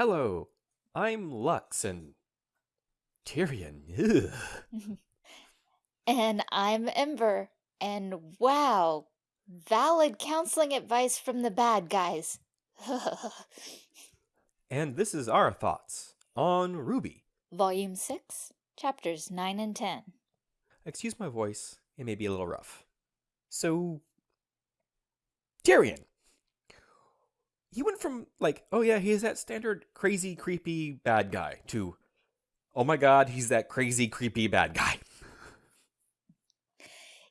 Hello, I'm Lux and Tyrian. And I'm Ember. And wow, valid counseling advice from the bad guys. and this is our thoughts on RWBY. Volume 6, Chapters 9 and 10. Excuse my voice, it may be a little rough. So, Tyrian. He went from, like, oh yeah, he's that standard crazy, creepy bad guy to, oh my god, he's that crazy, creepy bad guy.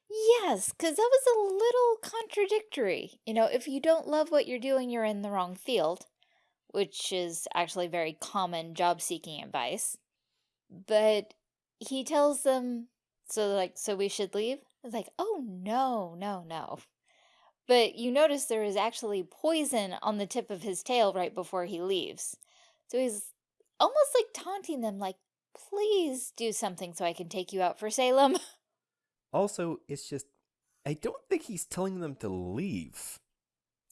Yes, because that was a little contradictory. You know, if you don't love what you're doing, you're in the wrong field, which is actually very common job seeking advice. But he tells them, so like, so we should leave? It's like, oh no, no, no. But you notice there is actually poison on the tip of his tail right before he leaves. So he's almost like taunting them, like, please do something so I can take you out for Salem. Also, it's just, I don't think he's telling them to leave.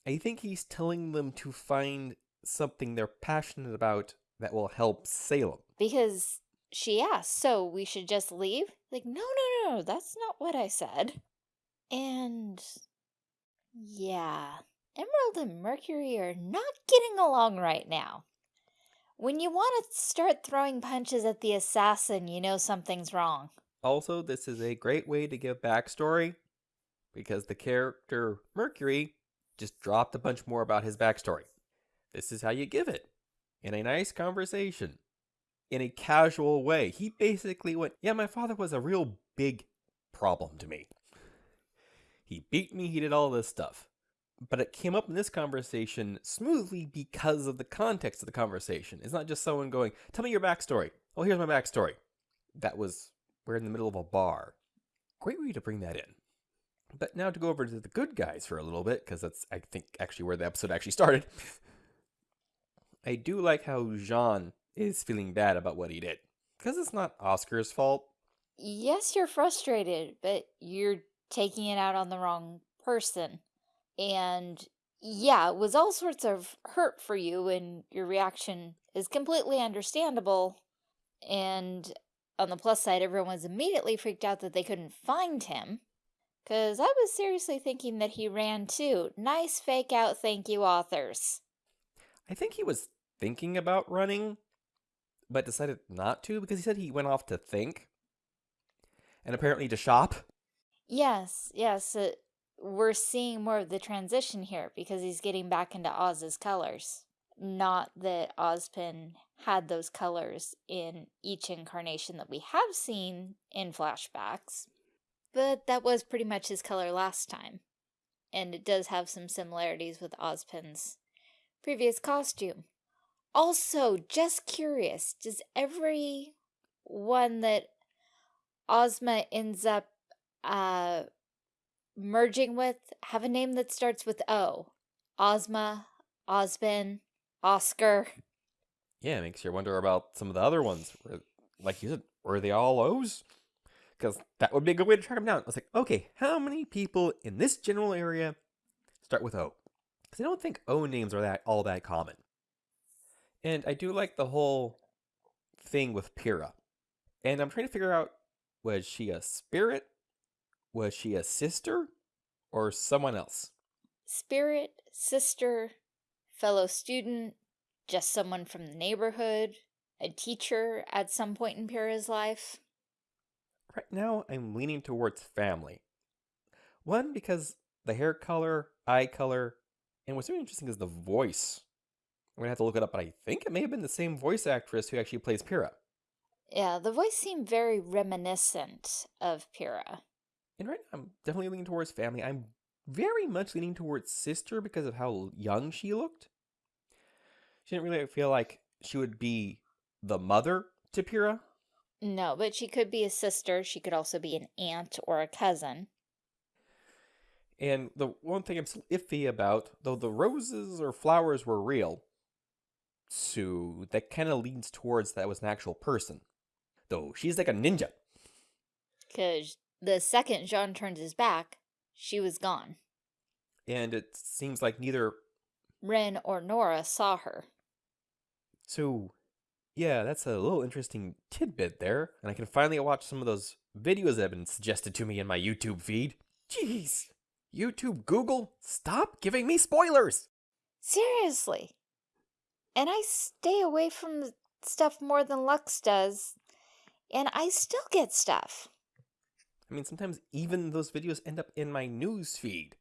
I think he's telling them to find something they're passionate about that will help Salem. Because she asked, so we should just leave? Like, no, no, no, that's not what I said. And yeah, Emerald and Mercury are not getting along right now. When you want to start throwing punches at the assassin, you know something's wrong. Also, this is a great way to give backstory because the character Mercury just dropped a bunch more about his backstory. This is how you give it in a nice conversation, in a casual way. He basically went, Yeah, my father was a real big problem to me. He beat me, he did all this stuff. But it came up in this conversation smoothly because of the context of the conversation. It's not just someone going, Tell me your backstory. Oh, here's my backstory. That was we're in the middle of a bar. Great way to bring that in. But now to go over to the good guys for a little bit, because that's, I think, actually where the episode actually started. I do like how Jaune is feeling bad about what he did. Because it's not Oscar's fault. Yes, you're frustrated, but you're taking it out on the wrong person. And yeah, it was all sorts of hurt for you, and your reaction is completely understandable. And on the plus side, everyone was immediately freaked out that they couldn't find him. Because I was seriously thinking that he ran too. Nice fake out, thank you, authors. I think he was thinking about running, but decided not to because he said he went off to think and apparently to shop. Yes, yes. Uh, we're seeing more of the transition here because he's getting back into Oz's colors. Not that Ozpin had those colors in each incarnation that we have seen in flashbacks, but that was pretty much his color last time. And it does have some similarities with Ozpin's previous costume. Also, just curious, does every one that Ozma ends up uh, merging with have a name that starts with O? Ozma, Ozpin, Oscar? Yeah, it makes you wonder about some of the other ones. Like you said, were they all O's? Because that would be a good way to track them down. I was like, okay, how many people in this general area start with O? Because I don't think O names are that all that common. And I do like the whole thing with Pyrrha. And I'm trying to figure out, was she a spirit? Was she a sister? Or someone else? Spirit, sister, fellow student, just someone from the neighborhood, a teacher at some point in Pyrrha's life? Right now, I'm leaning towards family. One, because the hair color, eye color, and what's really interesting is the voice. I'm gonna have to look it up, but I think it may have been the same voice actress who actually plays Pyrrha. Yeah, the voice seemed very reminiscent of Pyrrha. And right now, I'm definitely leaning towards family. I'm very much leaning towards sister because of how young she looked. She didn't really feel like she would be the mother to Pyrrha. No, but she could be a sister. She could also be an aunt or a cousin. And the one thing I'm still iffy about, though the roses or flowers were real, so that kind of leans towards that was an actual person. Though she's like a ninja. Because the second Jaune turned his back, she was gone. And it seems like neither Ren or Nora saw her. So, yeah, that's a little interesting tidbit there, and I can finally watch some of those videos that have been suggested to me in my YouTube feed. Jeez. YouTube, Google, stop giving me spoilers! Seriously. And I stay away from the stuff more than Lux does, and I still get stuff. I mean, sometimes even those videos end up in my news feed.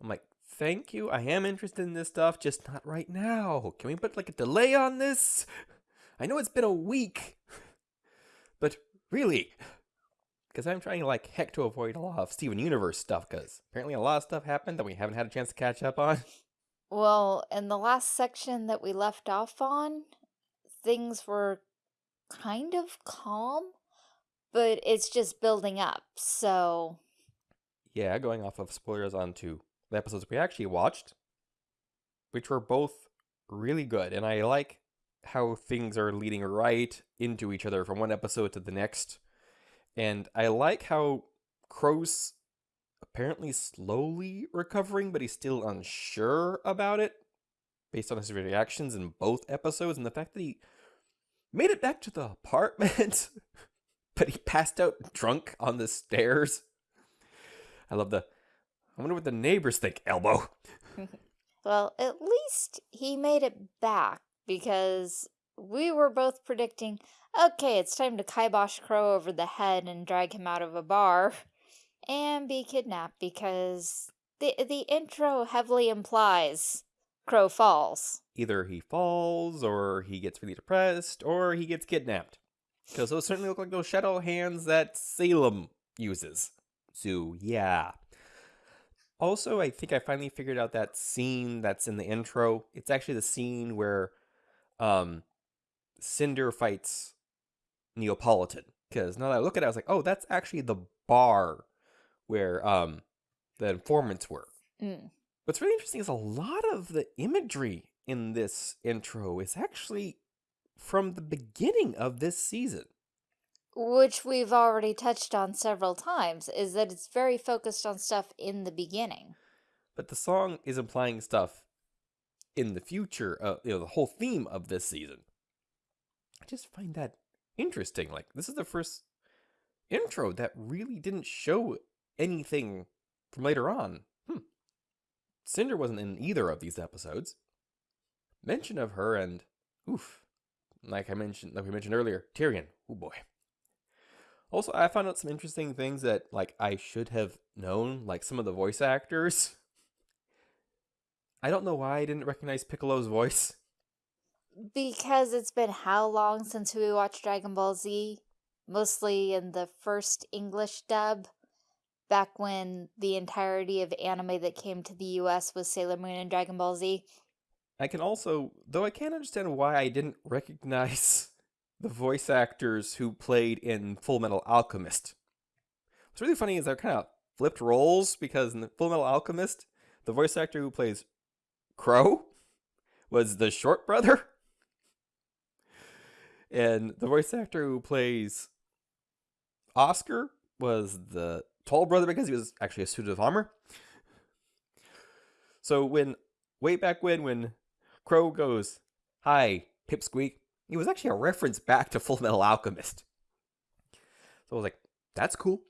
I'm like, thank you, I am interested in this stuff, just not right now. Can we put like a delay on this? I know it's been a week, but really, because I'm trying like heck to avoid a lot of Steven Universe stuff, because apparently a lot of stuff happened that we haven't had a chance to catch up on. Well, in the last section that we left off on, things were kind of calm, but it's just building up, so... Yeah, going off of spoilers onto the episodes we actually watched, which were both really good, and I like how things are leading right into each other from one episode to the next. And I like how Qrow's apparently slowly recovering, but he's still unsure about it based on his reactions in both episodes and the fact that he made it back to the apartment, but he passed out drunk on the stairs. I love the. I wonder what the neighbors think, Elbow. well, at least he made it back because we were both predicting, okay, it's time to kibosh Qrow over the head and drag him out of a bar and be kidnapped because the, the intro heavily implies Qrow falls. Either he falls, or he gets really depressed, or he gets kidnapped. Because those certainly look like those shadow hands that Salem uses. So, yeah. Also, I think I finally figured out that scene that's in the intro. It's actually the scene where um, Cinder fights Neopolitan. Because now that I look at it, I was like, oh, that's actually the bar where um, the informants were. Mm. What's really interesting is a lot of the imagery in this intro is actually from the beginning of this season. Which we've already touched on several times, is that it's very focused on stuff in the beginning. But the song is implying stuff in the future, uh, you know, the whole theme of this season. I just find that interesting. Like, this is the first intro that really didn't show anything from later on. Hmm. Cinder wasn't in either of these episodes. Mention of her and, oof, like I mentioned, like we mentioned earlier, Tyrian. Oh boy. Also, I found out some interesting things that like I should have known, like some of the voice actors. I don't know why I didn't recognize Piccolo's voice. Because it's been how long since we watched Dragon Ball Z? Mostly in the first English dub, back when the entirety of anime that came to the US was Sailor Moon and Dragon Ball Z. I can also, though I can't understand why I didn't recognize the voice actors who played in Full Metal Alchemist. What's really funny is they're kind of flipped roles because in the Full Metal Alchemist, the voice actor who plays Qrow was the short brother. And the voice actor who plays Oscar was the tall brother because he was actually a suit of armor. So when way back when when Qrow goes, "Hi, Pipsqueak," it was actually a reference back to Full Metal Alchemist. So I was like, "That's cool."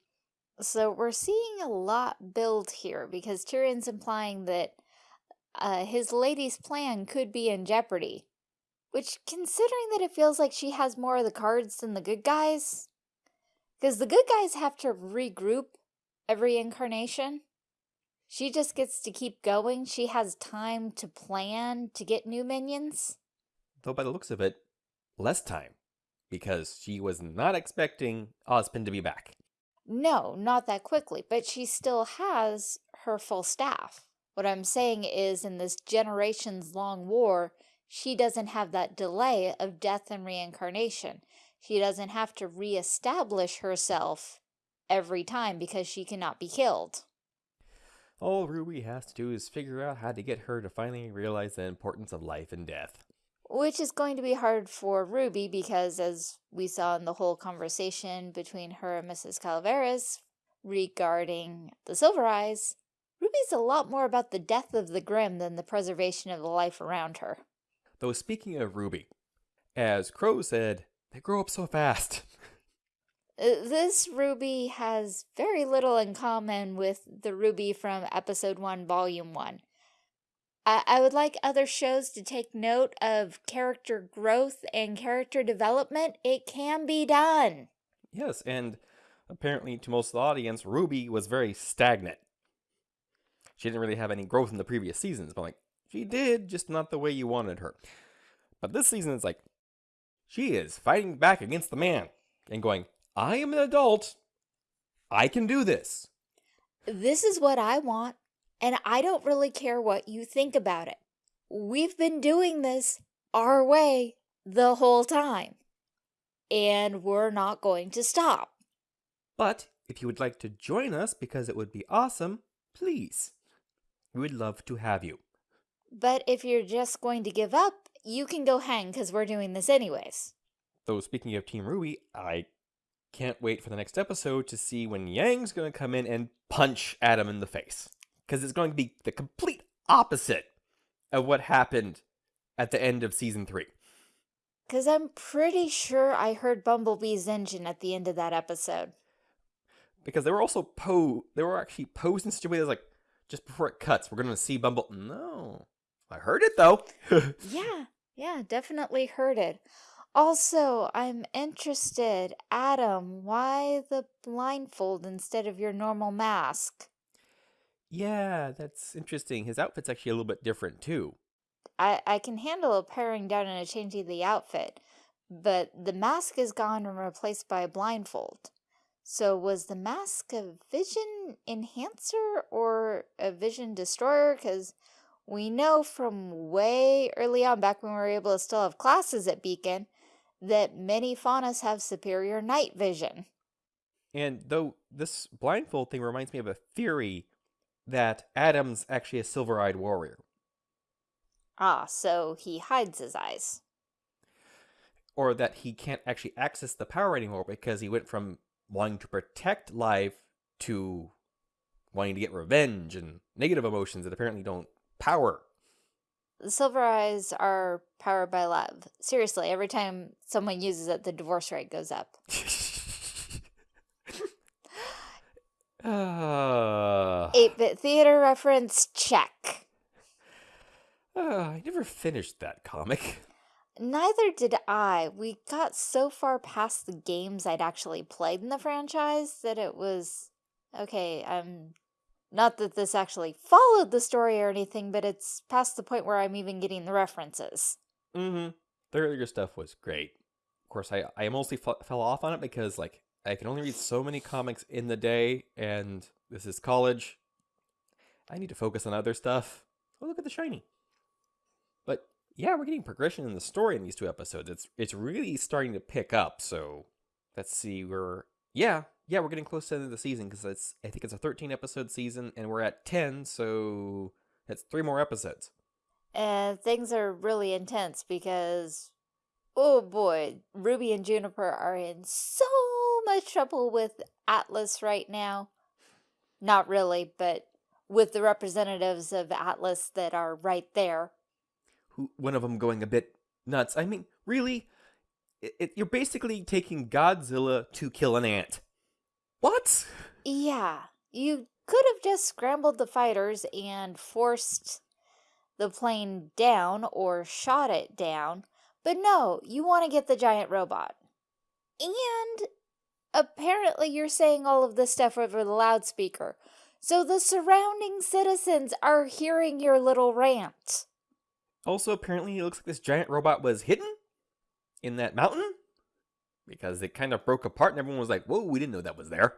So we're seeing a lot build here because Tyrian's implying that uh, his lady's plan could be in jeopardy. Which, considering that it feels like she has more of the cards than the good guys, because the good guys have to regroup every incarnation. She just gets to keep going. She has time to plan to get new minions. Though by the looks of it, less time. Because she was not expecting Ozpin to be back. No, not that quickly, but she still has her full staff. What I'm saying is in this generations-long war, she doesn't have that delay of death and reincarnation. She doesn't have to reestablish herself every time because she cannot be killed. All Ruby has to do is figure out how to get her to finally realize the importance of life and death. Which is going to be hard for Ruby because, as we saw in the whole conversation between her and Mrs. Calaveras regarding the Silver Eyes, Ruby's a lot more about the death of the Grimm than the preservation of the life around her. Though speaking of Ruby, as Qrow said, they grow up so fast. Uh, This Ruby has very little in common with the Ruby from episode 1, volume 1. I, I would like other shows to take note of character growth and character development. It can be done. yes, and apparently to most of the audience, Ruby was very stagnant. She didn't really have any growth in the previous seasons, but like, she did, just not the way you wanted her. But this season is like, she is fighting back against the man and going, I am an adult. I can do this. This is what I want, and I don't really care what you think about it. We've been doing this our way the whole time, and we're not going to stop. But if you would like to join us because it would be awesome, please. We would love to have you. But if you're just going to give up, you can go hang because we're doing this anyways. Though speaking of Team Ruby, I can't wait for the next episode to see when Yang's going to come in and punch Adam in the face. Because it's going to be the complete opposite of what happened at the end of season three. Because I'm pretty sure I heard Bumblebee's engine at the end of that episode. Because they were also po they were actually posed in such a way that's like just before it cuts, we're gonna see Bumble. No. I heard it though. Yeah, yeah, definitely heard it. Also, I'm interested, Adam, why the blindfold instead of your normal mask? yeah, that's interesting. His outfit's actually a little bit different too. I, I can handle a paring down and a change changing the outfit, but the mask is gone and replaced by a blindfold. So was the mask a vision enhancer or a vision destroyer? Because we know from way early on, back when we were able to still have classes at Beacon, that many Faunus have superior night vision. And though this blindfold thing reminds me of a theory that Adam's actually a silver eyed warrior. Ah, so he hides his eyes. Or that he can't actually access the power anymore because he went from wanting to protect life to wanting to get revenge and negative emotions that apparently don't power. The silver eyes are powered by love. Seriously, every time someone uses it, the divorce rate goes up. Uh, 8 bit theater reference, check. uh, I never finished that comic. Neither did I. We got so far past the games I'd actually played in the franchise that it was okay. Um, not that this actually followed the story or anything, but it's past the point where I'm even getting the references. Mm-hmm. The earlier stuff was great. Of course, I I mostly fell off on it because like I can only read so many comics in the day, and this is college. I need to focus on other stuff. Oh, look at the shiny. But yeah, we're getting progression in the story in these two episodes. It's it's really starting to pick up. So let's see. We're yeah yeah we're getting close to the end of the season because it's I think it's a 13 episode season, and we're at 10. So it's three more episodes. And things are really intense because, oh boy, Ruby and Juniper are in so much trouble with Atlas right now. Not really, but with the representatives of Atlas that are right there. one of them going a bit nuts. I mean, really, it, it, you're basically taking Godzilla to kill an ant. What? Yeah, you could have just scrambled the fighters and forced the plane down or shot it down, but no, you want to get the giant robot. And apparently you're saying all of this stuff over the loudspeaker, so the surrounding citizens are hearing your little rant. Also, apparently, it looks like this giant robot was hidden in that mountain because it kind of broke apart, and everyone was like, "Whoa, we didn't know that was there."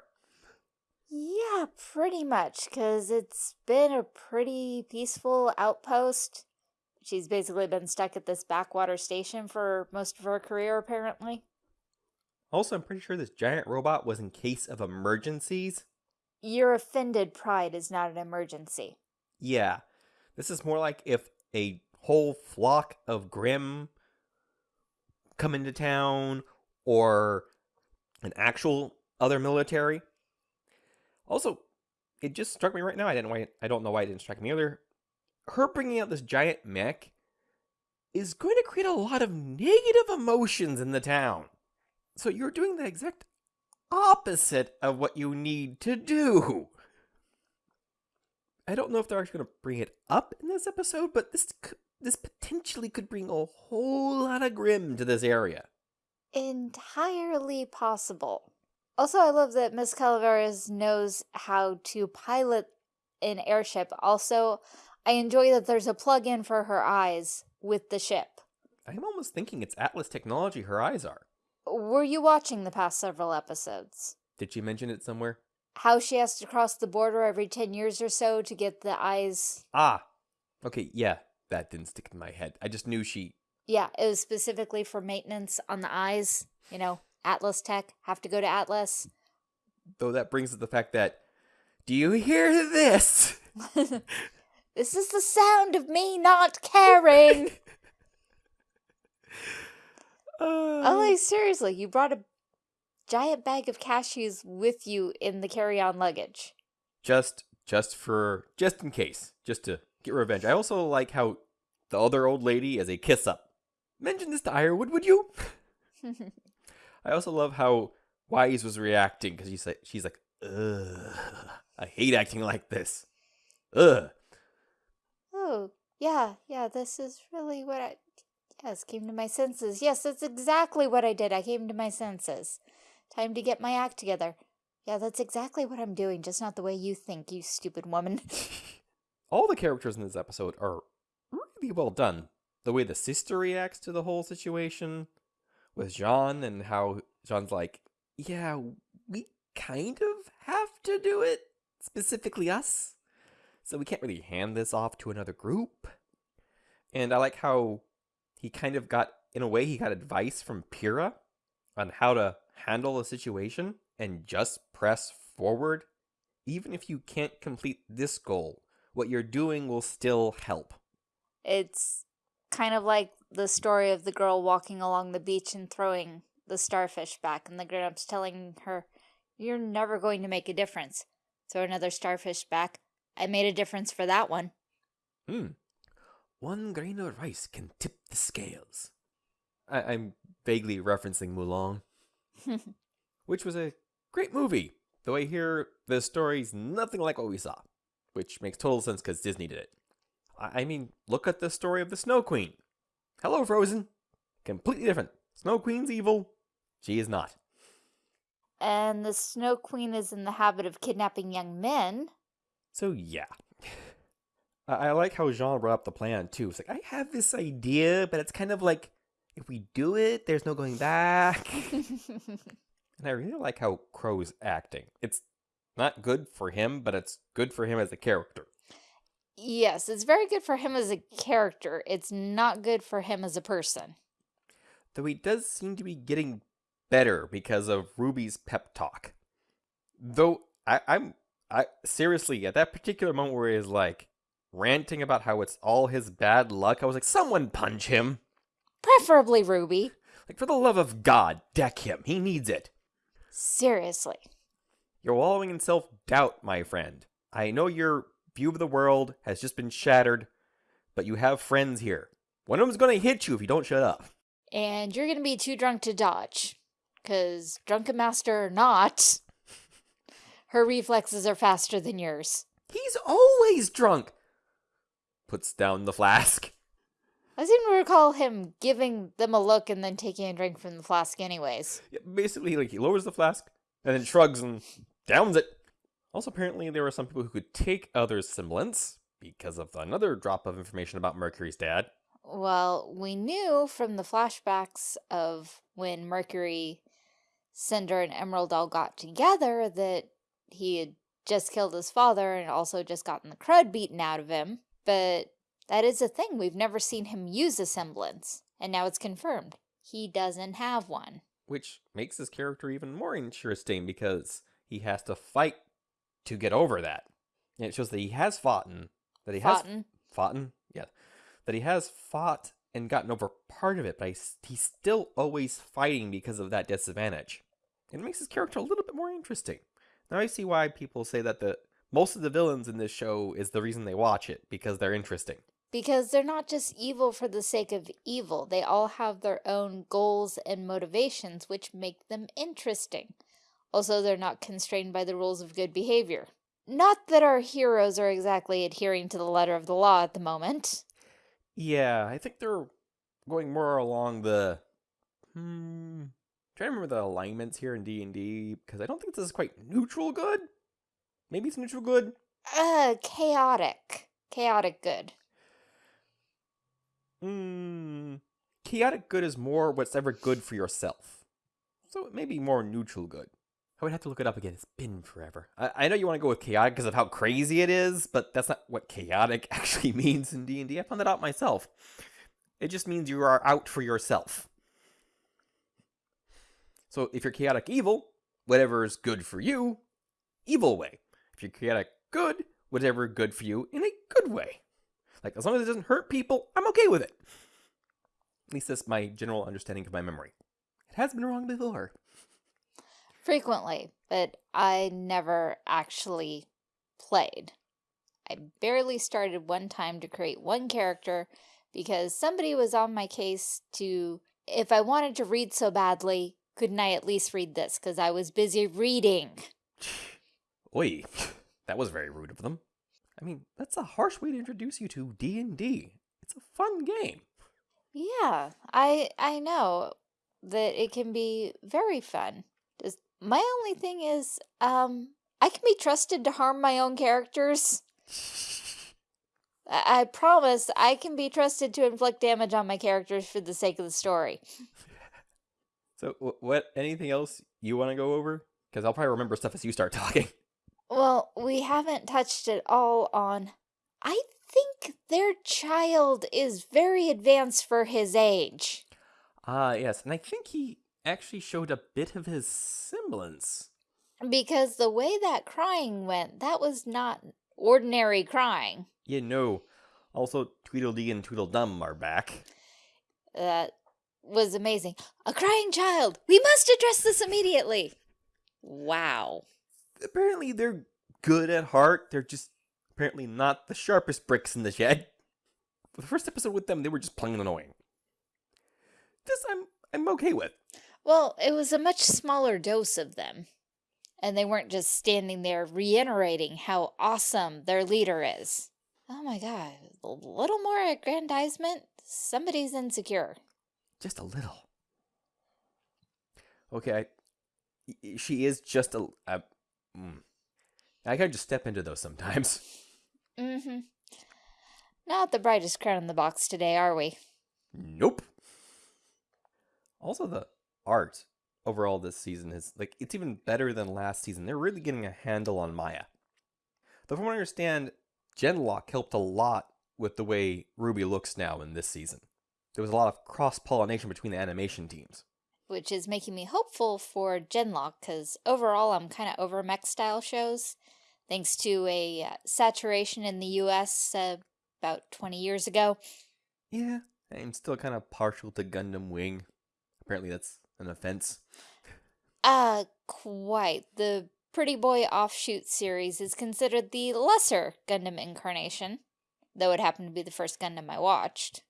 Yeah, pretty much, because it's been a pretty peaceful outpost. She's basically been stuck at this backwater station for most of her career, apparently. Also, I'm pretty sure this giant robot was in case of emergencies. Your offended pride is not an emergency. Yeah, this is more like if a whole flock of Grimm come into town or an actual other military. Also, it just struck me right now. I didn't why I don't know why it didn't strike me earlier. Her bringing out this giant mech is going to create a lot of negative emotions in the town. So you're doing the exact opposite of what you need to do. I don't know if they're actually going to bring it up in this episode, but this this potentially could bring a whole lot of Grimm to this area. Entirely possible. Also, I love that Miss Calaveras knows how to pilot an airship. Also, I enjoy that there's a plug-in for her eyes with the ship. I'm almost thinking it's Atlas technology her eyes are. Were you watching the past several episodes? Did she mention it somewhere? How she has to cross the border every 10 years or so to get the eyes. Ah, okay, yeah, that didn't stick in my head. I just knew she. Yeah, it was specifically for maintenance on the eyes. You know, Atlas Tech, have to go to Atlas. Though that brings up the fact that. Do you hear this? this is the sound of me not caring. Uh, oh, like, seriously, you brought a giant bag of cashews with you in the carry-on luggage. just, just for, just in case, just to get revenge. I also like how the other old lady is a kiss up. Mention this to Ironwood, would you? I also love how Weiss was reacting because she's like, she's like, ugh, I hate acting like this. Ugh. oh, yeah, yeah, this is really what I... Yes, came to my senses. Yes, that's exactly what I did. I came to my senses. Time to get my act together. Yeah, that's exactly what I'm doing, just not the way you think, you stupid woman. All the characters in this episode are really well done. The way the sister reacts to the whole situation with Jaune and how Jaune's like, yeah, we kind of have to do it, specifically us. So we can't really hand this off to another group. And I like how he kind of got, in a way, he got advice from Pyrrha on how to handle a situation and just press forward. Even if you can't complete this goal, what you're doing will still help. It's kind of like the story of the girl walking along the beach and throwing the starfish back, and the grown-ups telling her, You're never going to make a difference. Throw another starfish back. I made a difference for that one. Hmm. One grain of rice can tip the scales. I- I'm vaguely referencing Mulan, which was a great movie. Though I hear the story's nothing like what we saw, which makes total sense because Disney did it. I-, I mean, look at the story of the Snow Queen. Hello, Frozen. Completely different. Snow Queen's evil. She is not. and the Snow Queen is in the habit of kidnapping young men. So yeah. I, I like how Jaune brought up the plan too. It's like I have this idea, but it's kind of like if we do it, there's no going back. and I really like how Qrow's acting. It's not good for him, but it's good for him as a character. Yes, it's very good for him as a character. It's not good for him as a person. Though he does seem to be getting better because of Ruby's pep talk. Though I, I'm I seriously at that particular moment where he's like ranting about how it's all his bad luck, I was like, someone punch him. Preferably Ruby. Like for the love of God, deck him. He needs it. Seriously. You're wallowing in self doubt, my friend. I know your view of the world has just been shattered, but you have friends here. One of them's gonna hit you if you don't shut up. And you're going to be too drunk to dodge. Because, drunken master or not, her reflexes are faster than yours. He's always drunk. Puts down the flask. I seem to recall him giving them a look and then taking a drink from the flask anyways. Yeah, basically, like he lowers the flask and then shrugs and downs it. Also, apparently, there were some people who could take others' semblance because of another drop of information about Mercury's dad. Well, we knew from the flashbacks of when Mercury, Cinder, and Emerald all got together that he had just killed his father and also just gotten the crud beaten out of him. But that is a thing. We've never seen him use a semblance. And now it's confirmed. He doesn't have one. which makes his character even more interesting because he has to fight to get over that. And it shows that he has fought and that he has Foughten. fought, yeah, that he has fought and gotten over part of it, but he's, he's still always fighting because of that disadvantage. And It makes his character a little bit more interesting. Now I see why people say that the most of the villains in this show is the reason they watch it because they're interesting. Because they're not just evil for the sake of evil. They all have their own goals and motivations, which make them interesting. Also, they're not constrained by the rules of good behavior. Not that our heroes are exactly adhering to the letter of the law at the moment. Yeah, I think they're going more along the hmm trying to remember the alignments here in D&D because I don't think this is quite neutral good. Maybe it's neutral good. Uh, chaotic. Chaotic good. Hmm. Chaotic good is more what's ever good for yourself. So it may be more neutral good. I would have to look it up again. It's been forever. I, I know you want to go with chaotic because of how crazy it is, but that's not what chaotic actually means in D&D. I found that out myself. It just means you are out for yourself. So if you're chaotic evil, whatever is good for you, evil way. If you're chaotic good, whatever good for you in a good way. Like as long as it doesn't hurt people, I'm okay with it. At least that's my general understanding of my memory. It has been wrong before. Frequently, but I never actually played. I barely started one time to create one character because somebody was on my case to, if I wanted to read so badly, couldn't I at least read this because I was busy reading? Oi, that was very rude of them. I mean, that's a harsh way to introduce you to D&D. It's a fun game. Yeah, I I know that it can be very fun. My only thing is, um, I can be trusted to harm my own characters. I, I promise I can be trusted to inflict damage on my characters for the sake of the story. So, what? Anything else you want to go over? Because I'll probably remember stuff as you start talking. Well, we haven't touched at all on. I think their child is very advanced for his age. Ah, yes, and I think he actually showed a bit of his semblance. Because the way that crying went, that was not ordinary crying. You know, also Tweedledee and Tweedledum are back. That was amazing. A crying child! We must address this immediately! Wow. Apparently, they're good at heart. They're just apparently not the sharpest bricks in the shed. For the first episode with them, they were just plain annoying. This I'm I'm okay with. Well, it was a much smaller dose of them. And they weren't just standing there reiterating how awesome their leader is. Oh my god, a little more aggrandizement? Somebody's insecure. Just a little. Okay, I, she is just a. a mm. I gotta just step into those sometimes. Mm-hmm. Not the brightest crown in the box today, are we? Nope. Also, the art overall this season is like it's even better than last season. They're really getting a handle on Maya. Though, from what I understand, Genlock helped a lot with the way Ruby looks now in this season. There was a lot of cross pollination between the animation teams. Which is making me hopeful for Genlock, because overall I'm kind of over mech style shows, thanks to a uh, saturation in the US uh, about 20 years ago. Yeah, I'm still kind of partial to Gundam Wing. Apparently, that's an offense. Uh, quite. The Pretty Boy offshoot series is considered the lesser Gundam incarnation, though it happened to be the first Gundam I watched.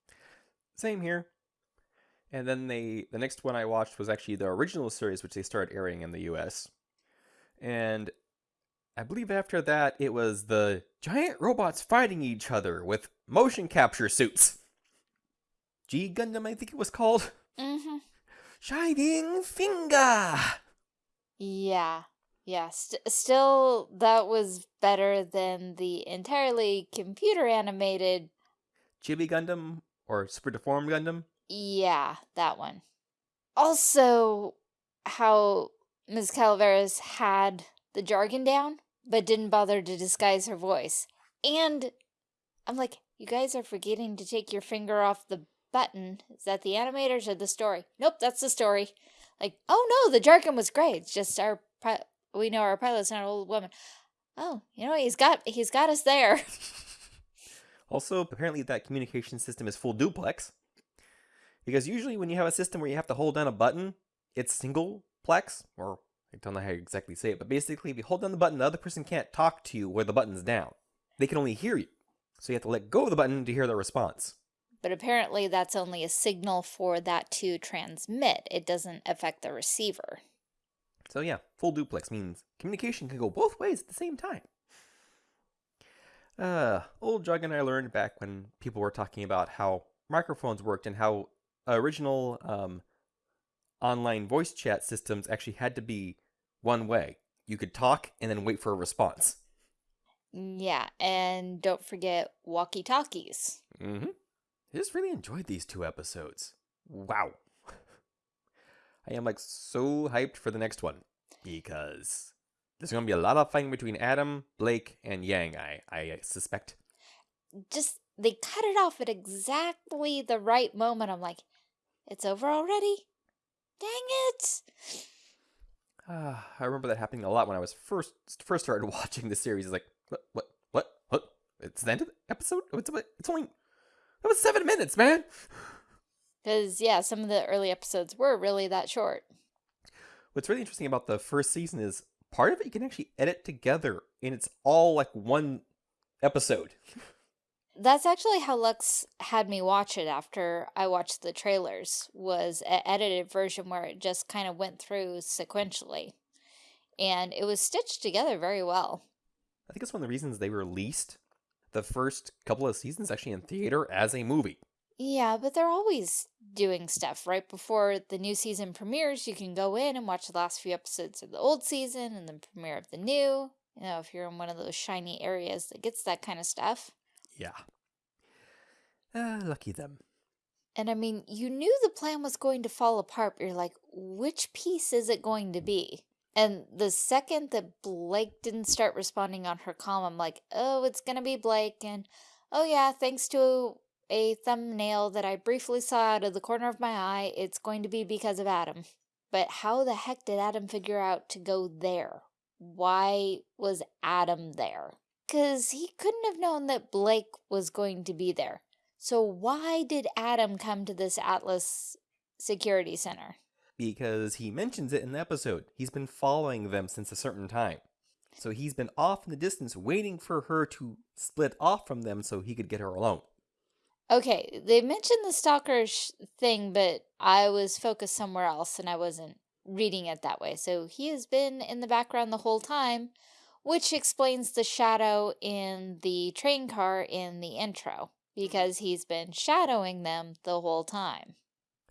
Same here. And then they the next one I watched was actually the original series, which they started airing in the U.S. And I believe after that it was the giant robots fighting each other with motion capture suits. G Gundam, I think it was called. Mm-hmm. Shining Finger. Yeah. Yeah, st still, that was better than the entirely computer animated. Chibi Gundam or Super Deformed Gundam. Yeah, that one. Also, how Ms. Calaveras had the jargon down, but didn't bother to disguise her voice. And I'm like, you guys are forgetting to take your finger off the button. Is that the animators or the story? Nope, that's the story. Like, oh no, the jargon was great. It's just our we know our pilot's not an old woman. Oh, you know he's got he's got us there. Also, apparently that communication system is full duplex. Because usually when you have a system where you have to hold down a button, it's single plex, or I don't know how you exactly say it, but basically if you hold down the button, the other person can't talk to you where the button's down. They can only hear you. So you have to let go of the button to hear the response. But apparently that's only a signal for that to transmit. It doesn't affect the receiver. So yeah, full duplex means communication can go both ways at the same time. Uh, old Jug and I learned back when people were talking about how microphones worked and how original um, online voice chat systems actually had to be one way. You could talk and then wait for a response. Yeah, and don't forget walkie-talkies. Mm-hmm. I just really enjoyed these two episodes. Wow. I am like so hyped for the next one because there's going to be a lot of fighting between Adam, Blake, and Yang, I, I suspect. Just, they cut it off at exactly the right moment. I'm like, it's over already? Dang it! Uh, I remember that happening a lot when I was first first started watching the series. It's like, what, what, what, what? It's the end of the episode? It's, it's only, it was seven minutes, man! Because, yeah, some of the early episodes were really that short. What's really interesting about the first season is part of it you can actually edit together, and it's all like one episode. That's actually how Lux had me watch it after I watched the trailers, was an edited version where it just kind of went through sequentially. And it was stitched together very well. I think it's one of the reasons they released the first couple of seasons actually in theater as a movie. Yeah, but they're always doing stuff. Right before the new season premieres, you can go in and watch the last few episodes of the old season and the premiere of the new. You know, if you're in one of those shiny areas that gets that kind of stuff. Yeah. Uh, lucky them. And I mean, you knew the plan was going to fall apart, but you're like, which piece is it going to be? And the second that Blake didn't start responding on her call, I'm like, oh, it's going to be Blake. And oh, yeah, thanks to a thumbnail that I briefly saw out of the corner of my eye, it's going to be because of Adam. But how the heck did Adam figure out to go there? Why was Adam there? Because he couldn't have known that Blake was going to be there. So why did Adam come to this Atlas Security Center? Because he mentions it in the episode. He's been following them since a certain time. So he's been off in the distance waiting for her to split off from them so he could get her alone. Okay, they mentioned the stalker thing, but I was focused somewhere else and I wasn't reading it that way. So he has been in the background the whole time, which explains the shadow in the train car in the intro, because he's been shadowing them the whole time.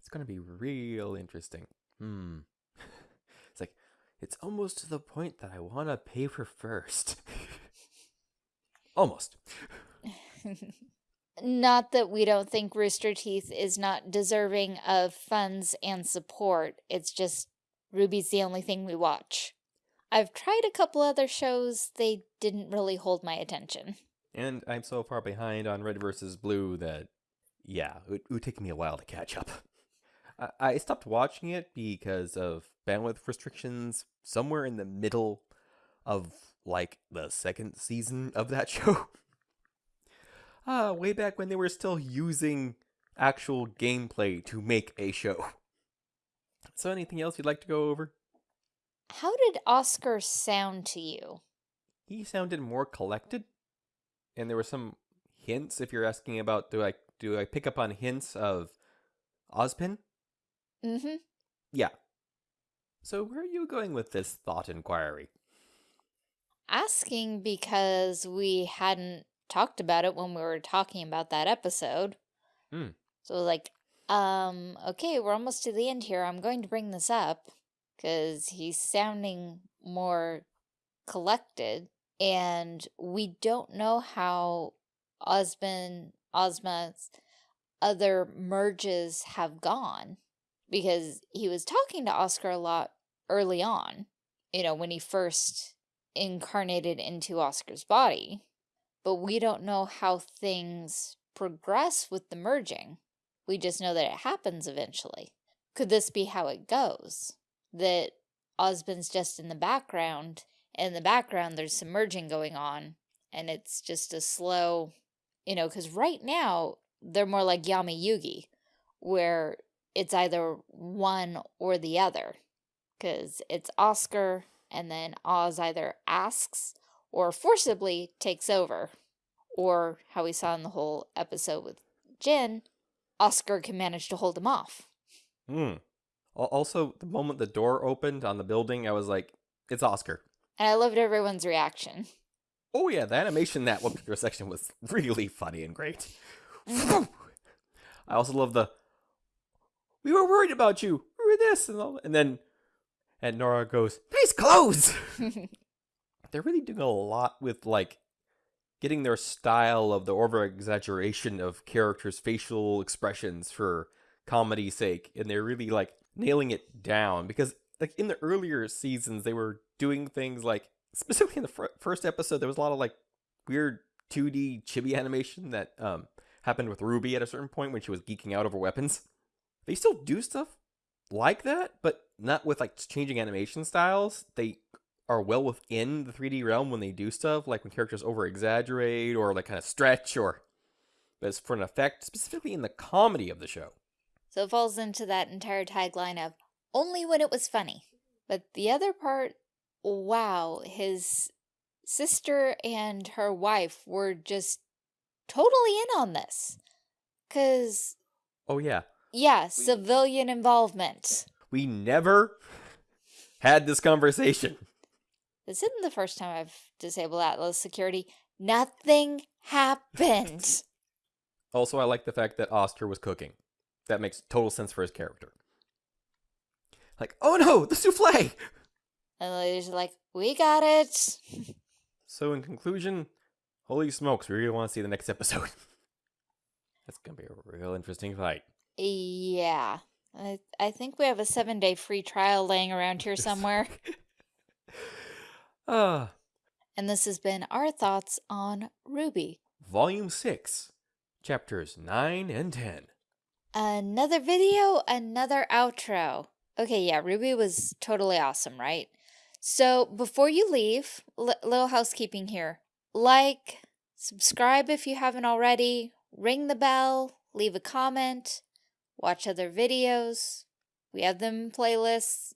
It's going to be real interesting. Hmm. it's like, it's almost to the point that I want to pay for first. almost. Not that we don't think Rooster Teeth is not deserving of funds and support. It's just RWBY's the only thing we watch. I've tried a couple other shows, they didn't really hold my attention. And I'm so far behind on Red versus Blue that, yeah, it, it would take me a while to catch up. I, I stopped watching it because of bandwidth restrictions somewhere in the middle of, like, the second season of that show ah, way back when they were still using actual gameplay to make a show. So anything else you'd like to go over? How did Oscar sound to you? He sounded more collected. And there were some hints if you're asking about do I do I pick up on hints of Ozpin? Mm-hmm. Yeah. So where are you going with this thought inquiry? Asking because we hadn't talked about it when we were talking about that episode. Hmm. So like, um, okay, we're almost to the end here. I'm going to bring this up because he's sounding more collected and we don't know how Osmond, Ozma's other merges have gone because he was talking to Oscar a lot early on, you know, when he first incarnated into Oscar's body but we don't know how things progress with the merging. We just know that it happens eventually. Could this be how it goes? That Ozpin's just in the background, and in the background there's some merging going on, and it's just a slow, you know, because right now they're more like Yami Yugi, where it's either one or the other. Because it's Oscar, and then Oz either asks or forcibly takes over. Or how we saw in the whole episode with Jinn, Oscar can manage to hold him off. Hmm. Also, the moment the door opened on the building, I was like, it's Oscar. And I loved everyone's reaction. Oh yeah, the animation that one section was really funny and great. Mm-hmm. I also love the we were worried about you. We were this and all and then and Nora goes, Nice clothes They're really doing a lot with like getting their style of the over exaggeration of characters' facial expressions for comedy's sake, and they're really like nailing it down because like in the earlier seasons they were doing things like specifically in the fir- first episode there was a lot of like weird 2D chibi animation that um happened with Ruby at a certain point when she was geeking out over weapons. They still do stuff like that, but not with like changing animation styles. They are well within the 3D realm when they do stuff, like when characters over exaggerate or like kind of stretch or but it's for an effect, specifically in the comedy of the show. So it falls into that entire tagline of only when it was funny. But the other part, wow, his sister and her wife were just totally in on this. Because, Oh yeah. Yeah, civilian involvement. We never had this conversation. This isn't the first time I've disabled Atlas security. Nothing happened. Also, I like the fact that Oscar was cooking. That makes total sense for his character. Like, oh no, the souffle! and the ladies are like, we got it. So, in conclusion, holy smokes, we really want to see the next episode. That's gonna be a real interesting fight. Yeah. I, I think we have a seven day free trial laying around here somewhere. Ah, and this has been our thoughts on RWBY. Volume 6, Chapters 9 and 10. Another video, another outro. Okay, yeah, Ruby was totally awesome, right? So before you leave, li- little housekeeping here. Like, subscribe if you haven't already, ring the bell, leave a comment, watch other videos. We have them playlists.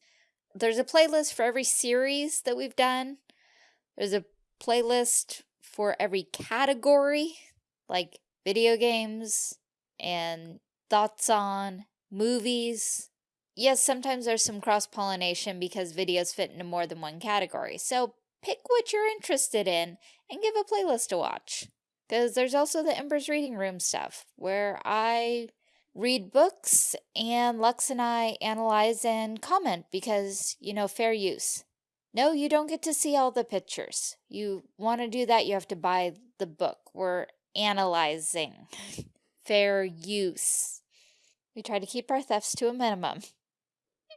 There's a playlist for every series that we've done. There's a playlist for every category, like video games and thoughts on movies. Yes, sometimes there's some cross pollination because videos fit into more than one category. So pick what you're interested in and give a playlist to watch. Because there's also the Ember's Reading Room stuff where I read books and Lux and I analyze and comment because, you know, fair use. No, you don't get to see all the pictures. You want to do that, you have to buy the book. We're analyzing. fair use. We try to keep our thefts to a minimum.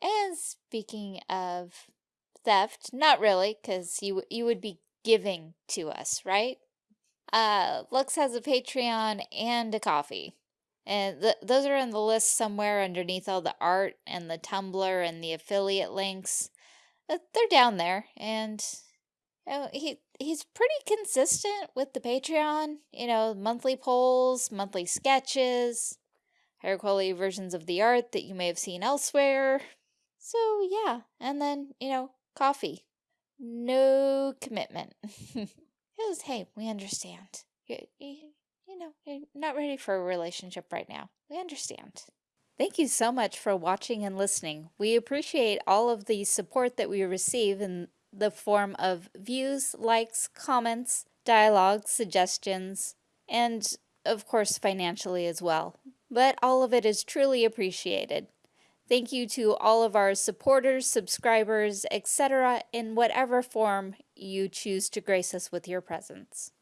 And speaking of theft, not really, because you, you would be giving to us, right? Uh, Lux has a Patreon and a Ko-fi. And th those are in the list somewhere underneath all the art and the Tumblr and the affiliate links. Uh, they're down there, and you know, he he's pretty consistent with the Patreon. You know, monthly polls, monthly sketches, higher quality versions of the art that you may have seen elsewhere. So yeah, and then you know, Ko-fi, no commitment. Because hey, we understand. You you're not ready for a relationship right now. We understand. Thank you so much for watching and listening. We appreciate all of the support that we receive in the form of views, likes, comments, dialogue, suggestions, and of course financially as well. But all of it is truly appreciated. Thank you to all of our supporters, subscribers, etc. in whatever form you choose to grace us with your presence.